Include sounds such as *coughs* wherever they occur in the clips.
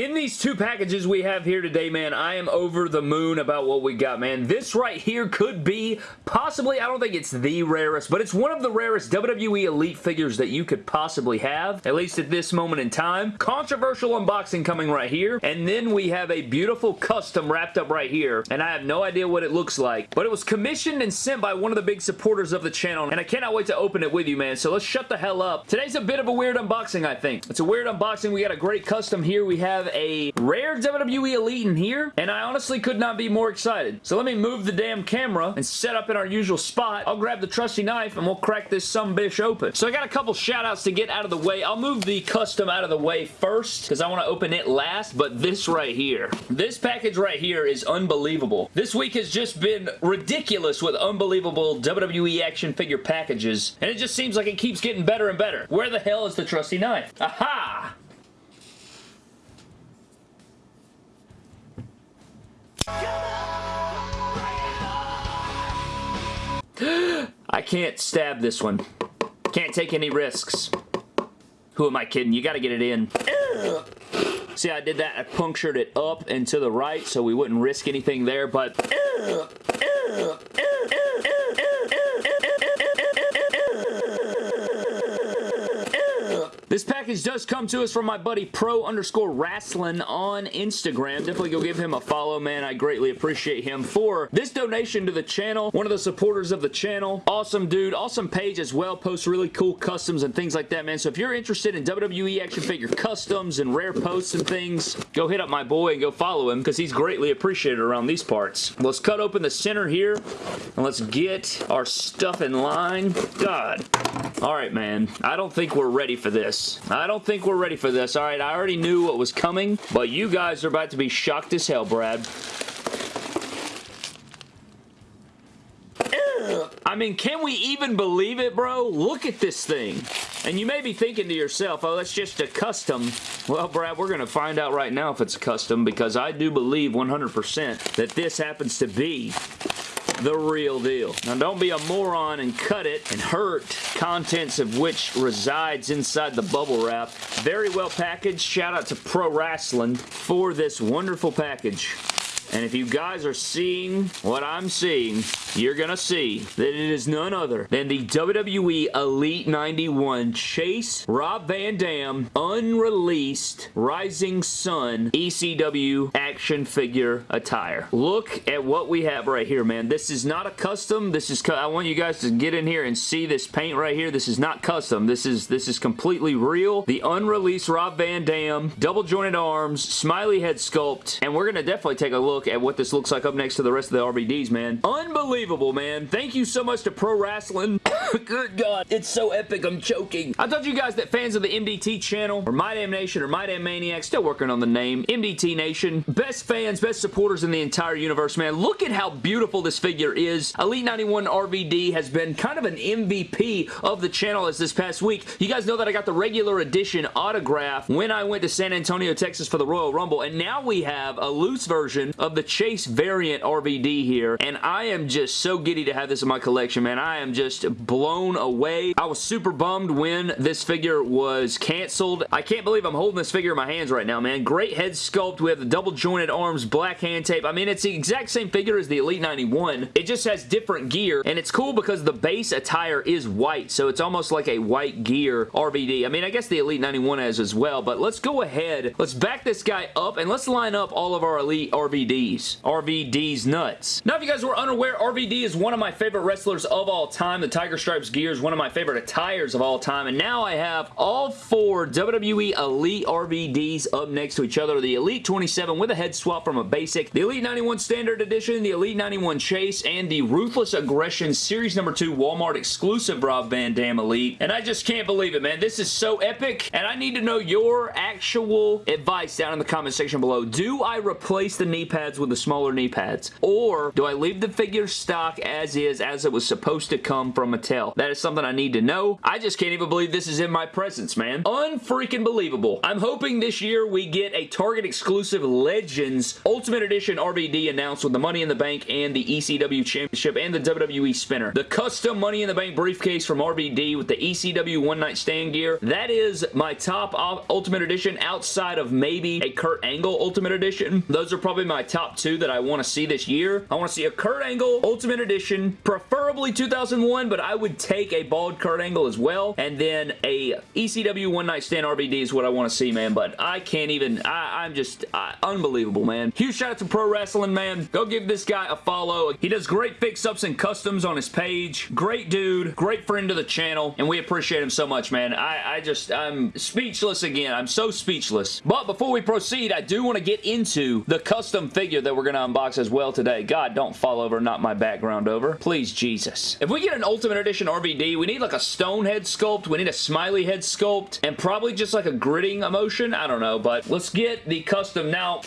in these two packages we have here today, man, I am over the moon about what we got, man. This right here could be possibly, I don't think it's the rarest, but it's one of the rarest WWE Elite figures that you could possibly have, at least at this moment in time. Controversial unboxing coming right here, and then we have a beautiful custom wrapped up right here, and I have no idea what it looks like, but it was commissioned and sent by one of the big supporters of the channel, and I cannot wait to open it with you, man, so let's shut the hell up. Today's a bit of a weird unboxing, I think. It's a weird unboxing. We got a great custom here. We have a rare WWE Elite in here, and I honestly could not be more excited. So let me move the damn camera and set up in our usual spot. I'll grab the trusty knife and we'll crack this some bish open. So I got a couple shout outs to get out of the way. I'll move the custom out of the way first because I want to open it last, but this right here. This package right here is unbelievable. This week has just been ridiculous with unbelievable WWE action figure packages, and it just seems like it keeps getting better and better. Where the hell is the trusty knife? Aha! I can't stab this one. Can't take any risks. Who am I kidding? You gotta get it in. See, I did that. I punctured it up and to the right so we wouldn't risk anything there, but... package does come to us from my buddy pro underscore wrestling on Instagram. Definitely go give him a follow, man. I greatly appreciate him for this donation to the channel. One of the supporters of the channel. Awesome dude. Awesome page as well. Posts really cool customs and things like that, man. So if you're interested in WWE action figure customs and rare posts and things, go hit up my boy and go follow him because he's greatly appreciated around these parts. Let's cut open the center here and let's get our stuff in line. God. All right, man. I don't think we're ready for this. Don't think we're ready for this. All right, I already knew what was coming, but you guys are about to be shocked as hell, Brad. I mean, can we even believe it, bro? Look at this thing. And you may be thinking to yourself, oh, that's just a custom. Well, Brad, we're going to find out right now if it's a custom because I do believe 100% that this happens to be the real deal. Now don't be a moron and cut it and hurt contents of which resides inside the bubble wrap. Very well packaged. Shout out to Pro Wrestling for this wonderful package. And if you guys are seeing what I'm seeing, you're going to see that it is none other than the WWE Elite 91 Chase Rob Van Dam unreleased Rising Sun ECW action figure attire. Look at what we have right here, man. This is not a custom. This is, I want you guys to get in here and see this paint right here. This is not custom. This is, this is completely real. The unreleased Rob Van Dam, double jointed arms, smiley head sculpt, and we're going to definitely take a look look at what this looks like up next to the rest of the RVDs, man. Unbelievable, man. Thank you so much to Pro Wrestling. *coughs* Good God, it's so epic, I'm choking. I told you guys that fans of the MDT channel, or My Damn Nation, or My Damn Maniac, still working on the name, MDT Nation, best fans, best supporters in the entire universe, man. Look at how beautiful this figure is. Elite 91 RVD has been kind of an MVP of the channel as this past week. You guys know that I got the regular edition autograph when I went to San Antonio, Texas for the Royal Rumble, and now we have a loose version of of the Chase variant RVD here, and I am just so giddy to have this in my collection, man. I am just blown away. I was super bummed when this figure was canceled. I can't believe I'm holding this figure in my hands right now, man. Great head sculpt. We have the double jointed arms, black hand tape. I mean, it's the exact same figure as the Elite 91. It just has different gear, and it's cool because the base attire is white, so it's almost like a white gear RVD. I mean, I guess the Elite 91 has as well, but let's go ahead. Let's back this guy up, and let's line up all of our Elite RVDs RVDs. RVD's nuts. Now, if you guys were unaware, RVD is one of my favorite wrestlers of all time. The Tiger Stripes gear is one of my favorite attires of all time, and now I have all four WWE Elite RVDs up next to each other. The Elite 27 with a head swap from a basic, the Elite 91 Standard Edition, the Elite 91 Chase, and the Ruthless Aggression Series number 2 Walmart exclusive Rob Van Dam Elite. And I just can't believe it, man. This is so epic, and I need to know your actual advice down in the comment section below. Do I replace the knee pads pads with the smaller knee pads? Or do I leave the figure stock as is, as it was supposed to come from Mattel? That is something I need to know. I just can't even believe this is in my presence, man. Unfreaking believable. I'm hoping this year we get a Target exclusive Legends Ultimate Edition RVD announced with the Money in the Bank and the ECW Championship and the WWE spinner. The custom Money in the Bank briefcase from RVD with the ECW One Night Stand gear. That is my top Ultimate Edition outside of maybe a Kurt Angle Ultimate Edition. Those are probably my top two that I want to see this year. I want to see a Kurt Angle Ultimate Edition, preferably 2001, but I would take a bald Kurt Angle as well. And then a ECW One Night Stand RVD is what I want to see, man. But I can't even, I, am just uh, unbelievable, man. Huge shout out to Pro Wrestling, man. Go give this guy a follow. He does great fix-ups and customs on his page. Great dude. Great friend to the channel. And we appreciate him so much, man. I, I just, I'm speechless again. I'm so speechless. But before we proceed, I do want to get into the custom figure that we're going to unbox as well today. God, don't fall over, not my background over. Please, Jesus. If we get an Ultimate Edition RVD, we need like a stone head sculpt. We need a smiley head sculpt. And probably just like a gritting emotion. I don't know. But let's get the custom. Now,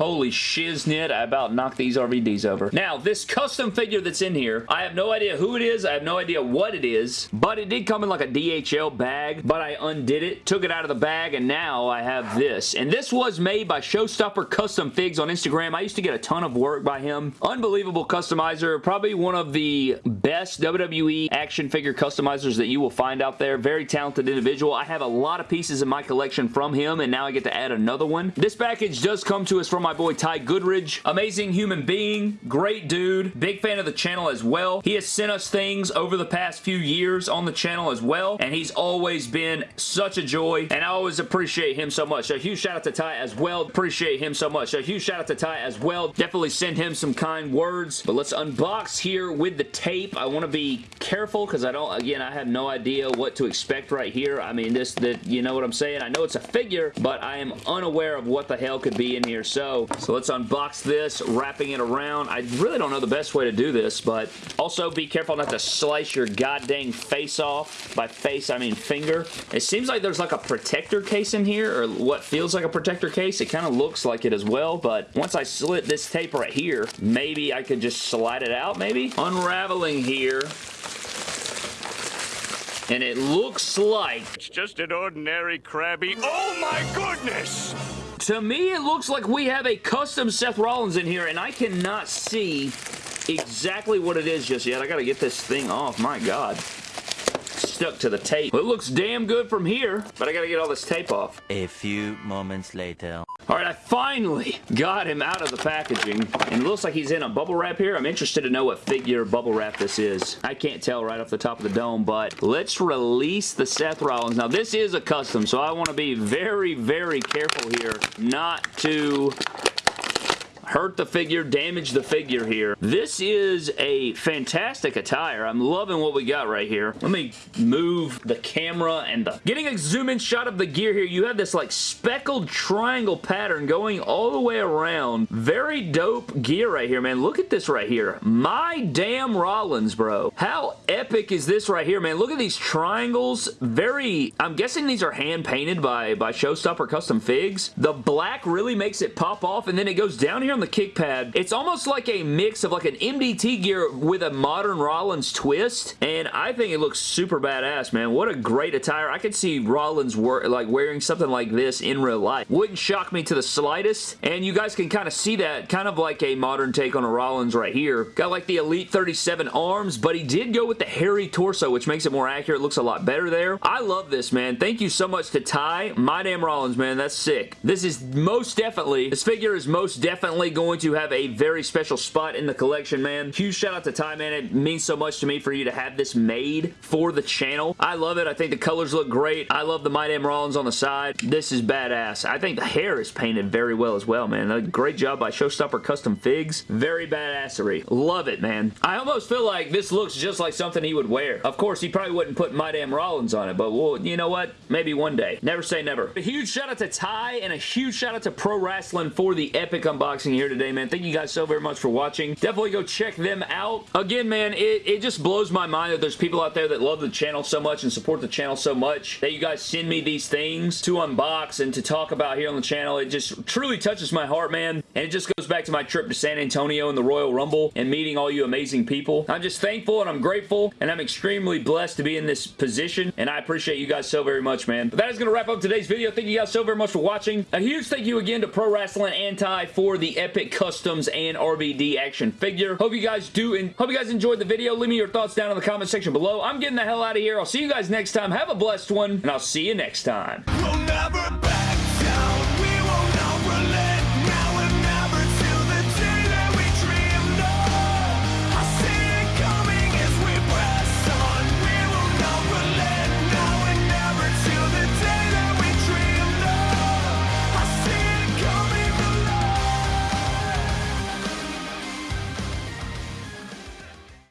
Holy shiznit, I about knocked these RVDs over. Now, this custom figure that's in here, I have no idea who it is. I have no idea what it is, but it did come in like a DHL bag, but I undid it, took it out of the bag, and now I have this. And this was made by Showstopper Custom Figs on Instagram. I used to get a ton of work by him. Unbelievable customizer. Probably one of the best WWE action figure customizers that you will find out there. Very talented individual. I have a lot of pieces in my collection from him, and now I get to add another one. This package does come to us from my boy Ty Goodridge. Amazing human being, great dude, big fan of the channel as well. He has sent us things over the past few years on the channel as well, and he's always been such a joy, and I always appreciate him so much. A huge shout out to Ty as well. Appreciate him so much. A huge shout out to Ty as well. Definitely send him some kind words, but let's unbox here with the tape. I want to be careful because I don't, again, I have no idea what to expect right here. I mean, this, that, you know what I'm saying? I know it's a figure, but I am unaware of what the hell could be in here, so so let's unbox this, wrapping it around. I really don't know the best way to do this, but also be careful not to slice your goddamn face off. By face, I mean finger. It seems like there's like a protector case in here, or what feels like a protector case. It kind of looks like it as well, but once I slit this tape right here, maybe I could just slide it out, maybe? Unraveling here and it looks like... It's just an ordinary crabby... Oh my goodness! To me, it looks like we have a custom Seth Rollins in here, and I cannot see exactly what it is just yet. I gotta get this thing off. My God stuck to the tape. Well, it looks damn good from here, but I gotta get all this tape off. A few moments later. Alright, I finally got him out of the packaging, and it looks like he's in a bubble wrap here. I'm interested to know what figure bubble wrap this is. I can't tell right off the top of the dome, but let's release the Seth Rollins. Now, this is a custom, so I want to be very, very careful here not to hurt the figure, damage the figure here. This is a fantastic attire. I'm loving what we got right here. Let me move the camera and the... Getting a zoom in shot of the gear here, you have this like speckled triangle pattern going all the way around. Very dope gear right here, man. Look at this right here. My damn Rollins, bro. How epic is this right here, man? Look at these triangles. Very... I'm guessing these are hand-painted by, by Showstopper Custom Figs. The black really makes it pop off, and then it goes down here on the kick pad. It's almost like a mix of like an MDT gear with a modern Rollins twist, and I think it looks super badass, man. What a great attire. I could see Rollins like wearing something like this in real life. Wouldn't shock me to the slightest, and you guys can kind of see that, kind of like a modern take on a Rollins right here. Got like the Elite 37 arms, but he did go with the hairy torso, which makes it more accurate. Looks a lot better there. I love this, man. Thank you so much to Ty. My damn Rollins, man. That's sick. This is most definitely, this figure is most definitely going to have a very special spot in the collection, man. Huge shout out to Ty, man. It means so much to me for you to have this made for the channel. I love it. I think the colors look great. I love the My Damn Rollins on the side. This is badass. I think the hair is painted very well as well, man. A great job by Showstopper Custom Figs. Very badassery. Love it, man. I almost feel like this looks just like something he would wear. Of course, he probably wouldn't put My Damn Rollins on it, but well, you know what? Maybe one day. Never say never. A huge shout out to Ty and a huge shout out to Pro Wrestling for the epic unboxing here today, man. Thank you guys so very much for watching. Definitely go check them out. Again, man, it, it just blows my mind that there's people out there that love the channel so much and support the channel so much that you guys send me these things to unbox and to talk about here on the channel. It just truly touches my heart, man. And it just goes back to my trip to San Antonio and the Royal Rumble and meeting all you amazing people. I'm just thankful and I'm grateful and I'm extremely blessed to be in this position and I appreciate you guys so very much, man. But that is going to wrap up today's video. Thank you guys so very much for watching. A huge thank you again to Pro Wrestling Anti for the Epic Customs and RVD action figure. Hope you guys do and hope you guys enjoyed the video. Leave me your thoughts down in the comment section below. I'm getting the hell out of here. I'll see you guys next time. Have a blessed one and I'll see you next time. We'll